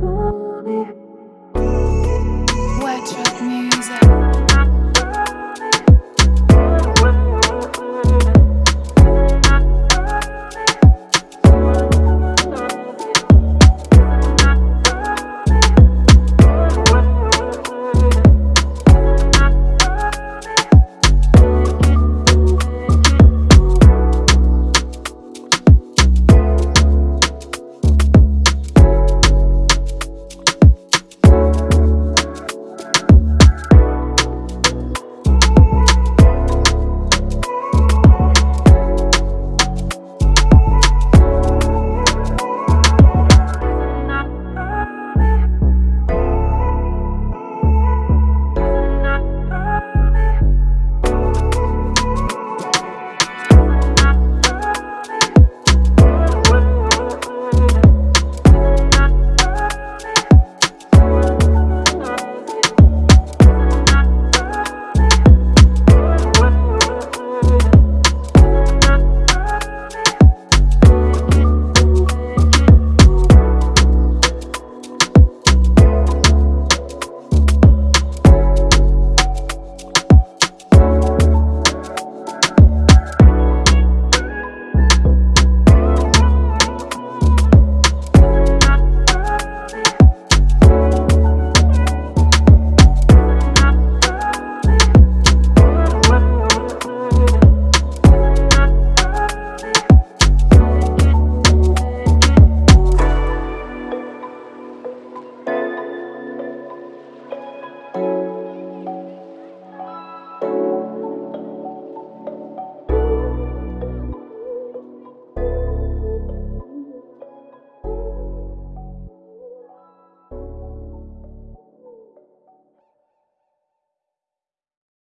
body